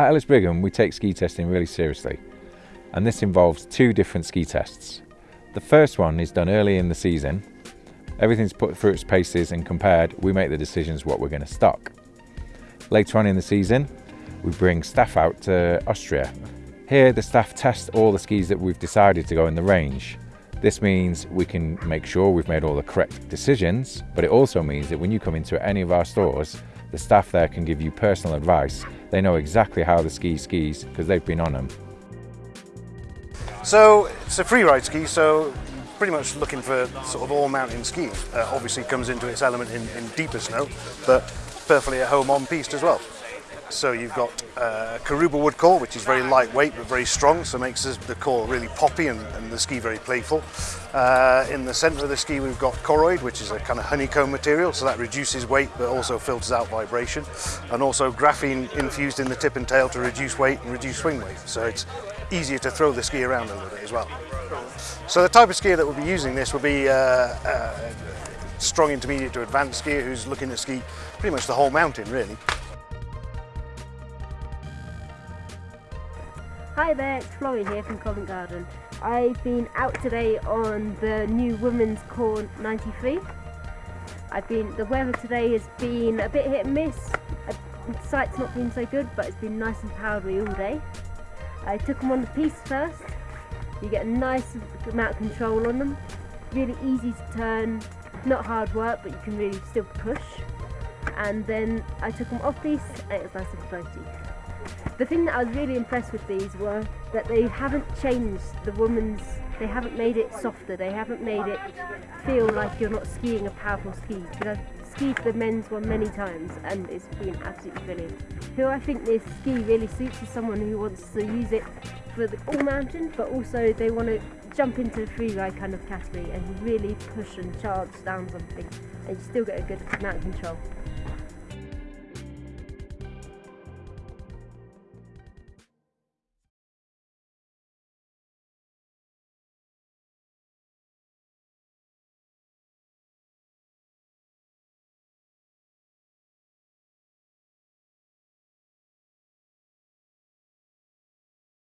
At Ellis Brigham, we take ski testing really seriously, and this involves two different ski tests. The first one is done early in the season. Everything's put through its paces and compared, we make the decisions what we're going to stock. Later on in the season, we bring staff out to Austria. Here, the staff test all the skis that we've decided to go in the range. This means we can make sure we've made all the correct decisions, but it also means that when you come into any of our stores, The staff there can give you personal advice. They know exactly how the ski skis because they've been on them. So it's a free ride ski, so pretty much looking for sort of all mountain skiing. Uh, obviously comes into its element in, in deeper snow, but perfectly at home on piste as well. So you've got uh, Karuba wood core, which is very lightweight but very strong, so makes the core really poppy and, and the ski very playful. Uh, in the centre of the ski we've got Koroyd, which is a kind of honeycomb material, so that reduces weight but also filters out vibration. And also graphene infused in the tip and tail to reduce weight and reduce swing weight. So it's easier to throw the ski around a little bit as well. So the type of skier that will be using this will be uh, uh, strong intermediate to advanced skier who's looking to ski pretty much the whole mountain really. Hi there, it's Florian here from Covent Garden. I've been out today on the new Women's Kore 93. I've been, the weather today has been a bit hit and miss. Uh, the sight's not been so good, but it's been nice and powdery all day. I took them on the piste first. You get a nice amount of control on them. Really easy to turn, not hard work, but you can really still push. And then I took them off piste and it was nice and floaty. The thing that I was really impressed with these were that they haven't changed the woman's, they haven't made it softer, they haven't made it feel like you're not skiing a powerful ski. Because I've skied the men's one many times and it's been absolutely brilliant. Who I think this ski really suits is someone who wants to use it for the all mountain, but also they want to jump into the free ride kind of category and really push and charge down something and you still get a good amount of control.